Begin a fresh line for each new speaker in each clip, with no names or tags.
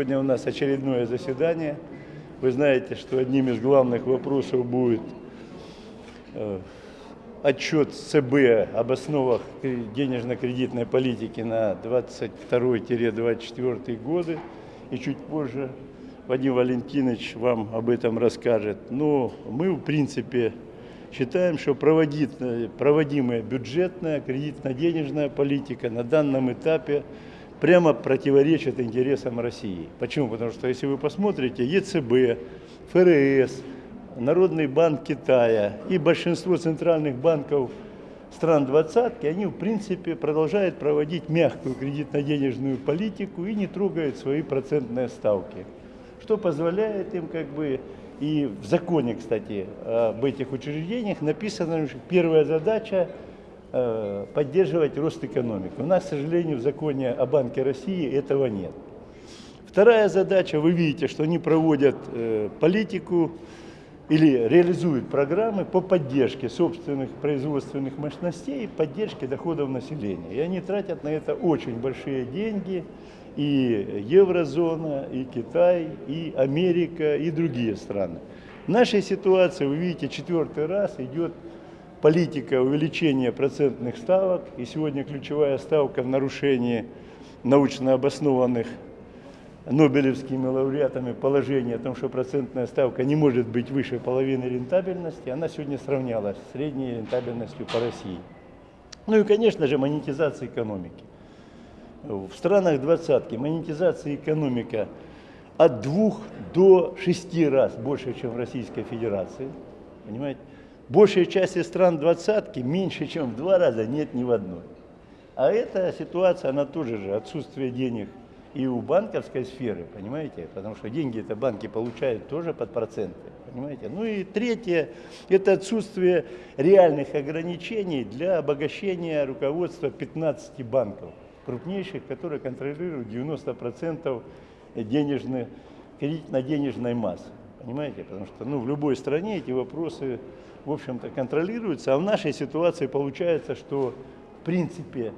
Сегодня у нас очередное заседание. Вы знаете, что одним из главных вопросов будет э, отчет ЦБ об основах денежно-кредитной политики на 22-24 годы. И чуть позже Вадим Валентинович вам об этом расскажет. Но мы, в принципе, считаем, что проводимая бюджетная, кредитно-денежная политика на данном этапе прямо противоречит интересам России. Почему? Потому что если вы посмотрите, ЕЦБ, ФРС, Народный банк Китая и большинство центральных банков стран двадцатки, они в принципе продолжают проводить мягкую кредитно-денежную политику и не трогают свои процентные ставки, что позволяет им как бы и в законе, кстати, об этих учреждениях написано, что первая задача поддерживать рост экономики. У нас, к сожалению, в законе о Банке России этого нет. Вторая задача, вы видите, что они проводят э, политику или реализуют программы по поддержке собственных производственных мощностей поддержке доходов населения. И они тратят на это очень большие деньги – и еврозона, и Китай, и Америка, и другие страны. В нашей ситуации, вы видите, четвертый раз идет политика увеличения процентных ставок, и сегодня ключевая ставка в нарушении научно обоснованных Нобелевскими лауреатами положение о том, что процентная ставка не может быть выше половины рентабельности, она сегодня сравнялась с средней рентабельностью по России. Ну и, конечно же, монетизация экономики. В странах двадцатки монетизация экономика от двух до шести раз больше, чем в Российской Федерации. Понимаете? Большая часть стран двадцатки меньше, чем в два раза нет ни в одной. А эта ситуация, она тоже же отсутствие денег и у банковской сферы, понимаете, потому что деньги это банки получают тоже под проценты, понимаете. Ну и третье, это отсутствие реальных ограничений для обогащения руководства 15 банков крупнейших, которые контролируют 90% денежной, кредитно-денежной массы. Понимаете? Потому что ну, в любой стране эти вопросы, в общем-то, контролируются. А в нашей ситуации получается, что, в принципе,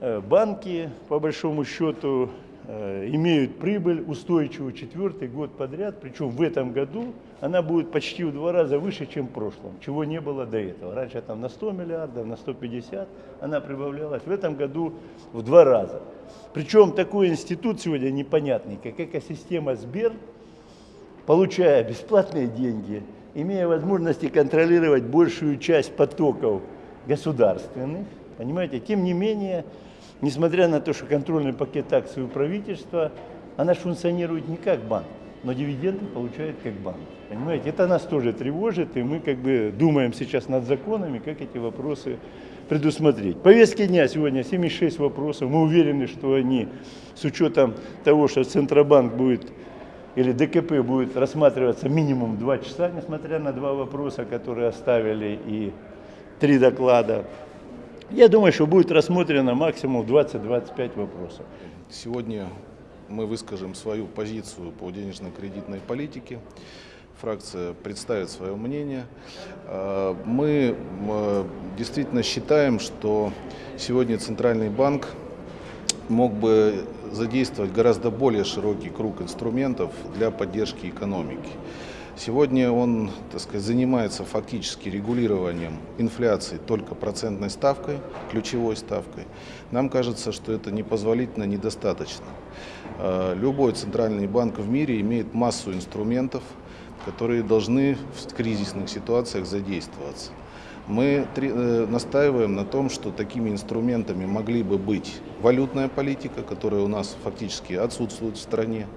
э, банки, по большому счету, Э, имеют прибыль устойчивую четвертый год подряд, причем в этом году она будет почти в два раза выше, чем в прошлом, чего не было до этого. Раньше там на 100 миллиардов, на 150 она прибавлялась, в этом году в два раза. Причем такой институт сегодня непонятный, как экосистема Сбер, получая бесплатные деньги, имея возможности контролировать большую часть потоков государственных, понимаете, тем не менее несмотря на то, что контрольный пакет акций у правительства, она же функционирует не как банк, но дивиденды получает как банк. Понимаете, это нас тоже тревожит, и мы как бы думаем сейчас над законами, как эти вопросы предусмотреть. Повестки дня сегодня 76 вопросов. Мы уверены, что они, с учетом того, что Центробанк будет или ДКП будет рассматриваться минимум 2 часа, несмотря на два вопроса, которые оставили, и три доклада, я думаю, что будет рассмотрено максимум 20-25 вопросов.
Сегодня мы выскажем свою позицию по денежно-кредитной политике. Фракция представит свое мнение. А, мы действительно считаем, что сегодня Центральный банк мог бы задействовать гораздо более широкий круг инструментов для поддержки экономики. Сегодня он так сказать, занимается фактически регулированием инфляции только процентной ставкой, ключевой ставкой. Нам кажется, что это непозволительно, недостаточно. А, любой центральный банк в мире имеет массу инструментов, которые должны в кризисных ситуациях задействоваться. Мы э, настаиваем на том, что такими инструментами могли бы быть валютная политика, которая у нас фактически отсутствует в стране,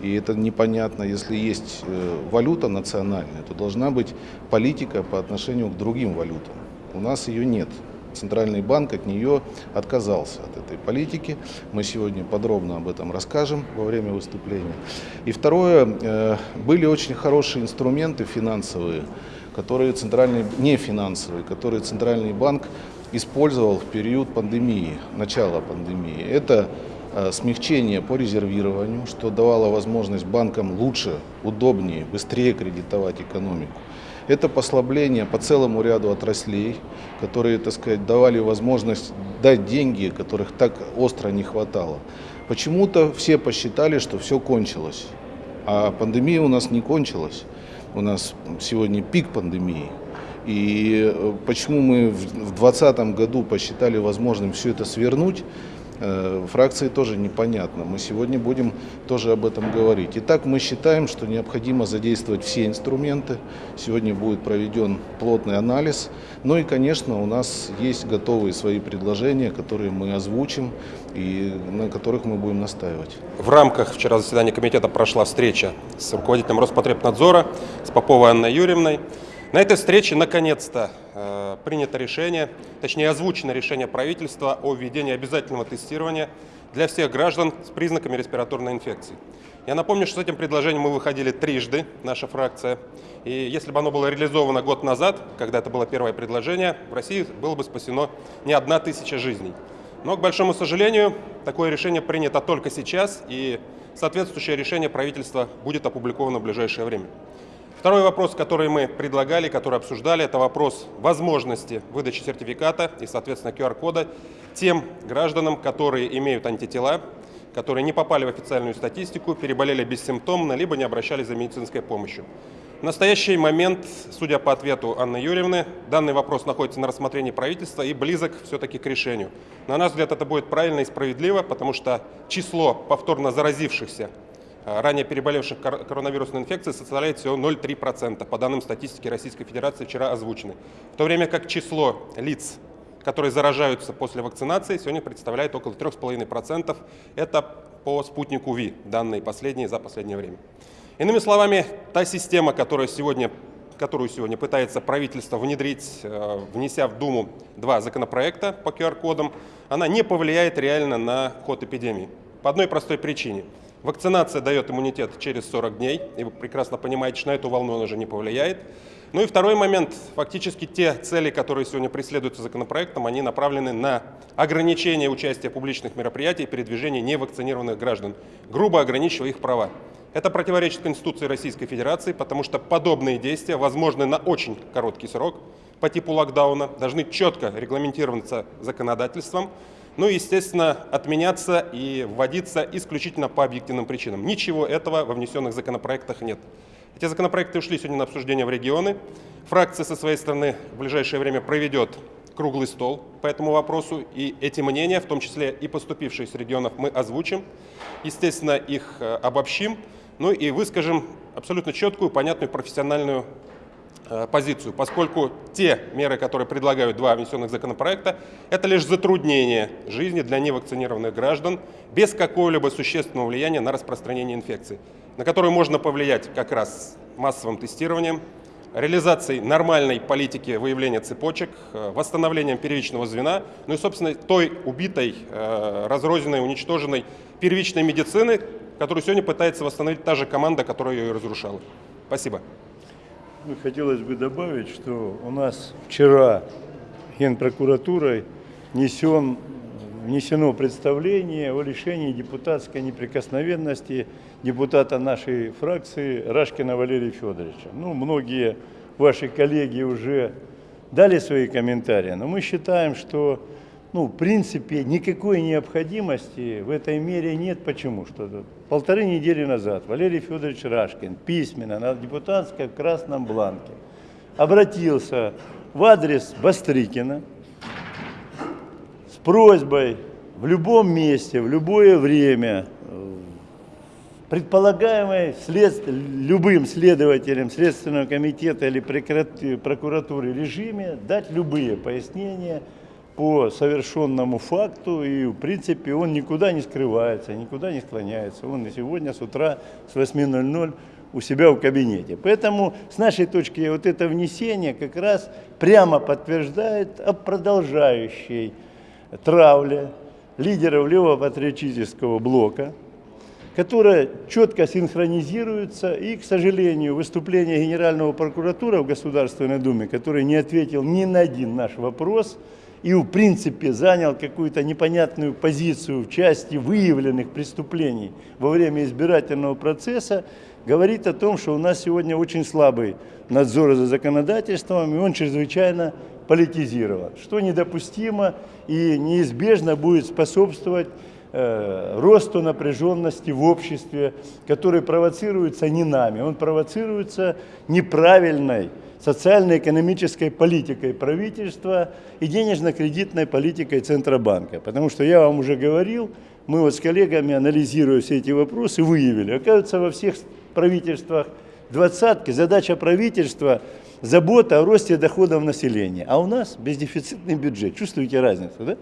и это непонятно. Если есть э, валюта национальная, то должна быть политика по отношению к другим валютам. У нас ее нет. Центральный банк от нее отказался, от этой политики. Мы сегодня подробно об этом расскажем во время выступления. И второе, э, были очень хорошие инструменты финансовые, которые центральный, не финансовые, которые Центральный банк использовал в период пандемии, начала пандемии. Это Э, смягчение по резервированию, что давало возможность банкам лучше, удобнее, быстрее кредитовать экономику. Это послабление по целому ряду отраслей, которые, так сказать, давали возможность дать деньги, которых так остро не хватало. Почему-то все посчитали, что все кончилось. А пандемия у нас не кончилась. У нас сегодня пик пандемии. И э, почему мы в 2020 году посчитали возможным все это свернуть, фракции тоже непонятно. Мы сегодня будем тоже об этом говорить. Итак, мы считаем, что необходимо задействовать все инструменты. Сегодня будет проведен плотный анализ. Ну и, конечно, у нас есть готовые свои предложения, которые мы озвучим и на которых мы будем настаивать.
В рамках вчера заседания комитета прошла встреча с руководителем Роспотребнадзора, с Поповой Анной Юрьевной. На этой встрече наконец-то э, принято решение, точнее озвучено решение правительства о введении обязательного тестирования для всех граждан с признаками респираторной инфекции. Я напомню, что с этим предложением мы выходили трижды, наша фракция. И если бы оно было реализовано год назад, когда это было первое предложение, в России было бы спасено не одна тысяча жизней. Но, к большому сожалению, такое решение принято только сейчас, и соответствующее решение правительства будет опубликовано в ближайшее время. Второй вопрос, который мы предлагали, который обсуждали, это вопрос возможности выдачи сертификата и, соответственно, QR-кода тем гражданам, которые имеют антитела, которые не попали в официальную статистику, переболели бессимптомно, либо не обращались за медицинской помощью. В настоящий момент, судя по ответу Анны Юрьевны, данный вопрос находится на рассмотрении правительства и близок все-таки к решению. На наш взгляд, это будет правильно и справедливо, потому что число повторно заразившихся ранее переболевших коронавирусной инфекцией составляет всего 0,3%, по данным статистики Российской Федерации вчера озвучены. В то время как число лиц, которые заражаются после вакцинации, сегодня представляет около 3,5%. Это по спутнику ВИ, данные последние за последнее время. Иными словами, та система, которая сегодня которую сегодня пытается правительство внедрить, э, внеся в Думу два законопроекта по QR-кодам, она не повлияет реально на ход эпидемии. По одной простой причине – Вакцинация дает иммунитет через 40 дней, и вы прекрасно понимаете, что на эту волну он уже не повлияет. Ну и второй момент. Фактически те цели, которые сегодня преследуются законопроектом, они направлены на ограничение участия публичных мероприятиях и передвижения невакцинированных граждан, грубо ограничивая их права. Это противоречит Конституции Российской Федерации, потому что подобные действия возможны на очень короткий срок по типу локдауна, должны четко регламентироваться законодательством, ну и, естественно, отменяться и вводиться исключительно по объективным причинам. Ничего этого во внесенных законопроектах нет. Эти законопроекты ушли сегодня на обсуждение в регионы. Фракция со своей стороны в ближайшее время проведет круглый стол по этому вопросу. И эти мнения, в том числе и поступившие с регионов, мы озвучим. Естественно, их э, обобщим. Ну и выскажем абсолютно четкую, понятную, профессиональную позицию, поскольку те меры, которые предлагают два внесенных законопроекта, это лишь затруднение жизни для невакцинированных граждан без какого-либо существенного влияния на распространение инфекции, на которую можно повлиять как раз массовым тестированием, реализацией нормальной политики выявления цепочек, э, восстановлением первичного звена, ну и, собственно, той убитой, э, разрозненной, уничтоженной первичной медицины, которую сегодня пытается восстановить та же команда, которая ее и разрушала. Спасибо.
Ну, хотелось бы добавить, что у нас вчера Генпрокуратурой несен, внесено представление о решении депутатской неприкосновенности депутата нашей фракции Рашкина Валерия Федоровича. Ну, многие ваши коллеги уже дали свои комментарии, но мы считаем, что ну, в принципе, никакой необходимости в этой мере нет. Почему? Что полторы недели назад Валерий Федорович Рашкин письменно на депутатском красном бланке обратился в адрес Бастрыкина с просьбой в любом месте, в любое время предполагаемой след... любым следователем Следственного комитета или прокуратуры режиме дать любые пояснения по совершенному факту, и в принципе он никуда не скрывается, никуда не склоняется. Он и сегодня с утра с 8.00 у себя в кабинете. Поэтому с нашей точки вот это внесение как раз прямо подтверждает о продолжающей травле лидеров левопатриотического блока, которая четко синхронизируется. И, к сожалению, выступление Генерального прокуратора в Государственной Думе, который не ответил ни на один наш вопрос, и в принципе занял какую-то непонятную позицию в части выявленных преступлений во время избирательного процесса, говорит о том, что у нас сегодня очень слабый надзор за законодательством, и он чрезвычайно политизирован, что недопустимо и неизбежно будет способствовать э, росту напряженности в обществе, который провоцируется не нами, он провоцируется неправильной социально-экономической политикой правительства и денежно-кредитной политикой Центробанка. Потому что я вам уже говорил, мы вот с коллегами, анализируя все эти вопросы, выявили, оказывается, во всех правительствах двадцатки задача правительства – забота о росте доходов населения. А у нас бездефицитный бюджет. Чувствуете разницу, да?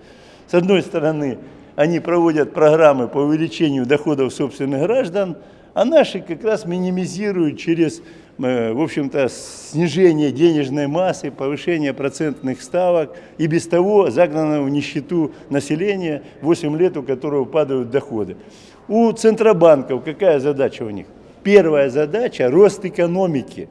С одной стороны, они проводят программы по увеличению доходов собственных граждан, а наши как раз минимизируют через, в общем-то, снижение денежной массы, повышение процентных ставок и без того загнанного в нищету населения, 8 лет у которого падают доходы. У центробанков какая задача у них? Первая задача – рост экономики.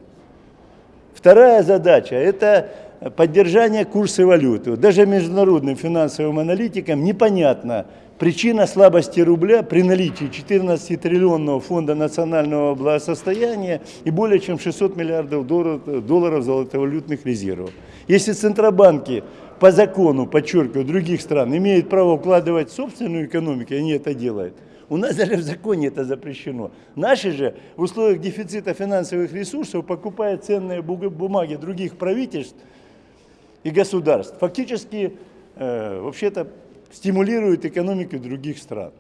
Вторая задача – это поддержание курса валюты. Даже международным финансовым аналитикам непонятна причина слабости рубля при наличии 14-триллионного фонда национального благосостояния и более чем 600 миллиардов долларов, долларов золотовалютных резервов. Если центробанки по закону, подчеркиваю, других стран имеют право вкладывать в собственную экономику, и они это делают, у нас даже в законе это запрещено. Наши же в условиях дефицита финансовых ресурсов, покупая ценные бумаги других правительств и государств, фактически, э, вообще-то, стимулируют экономику других стран.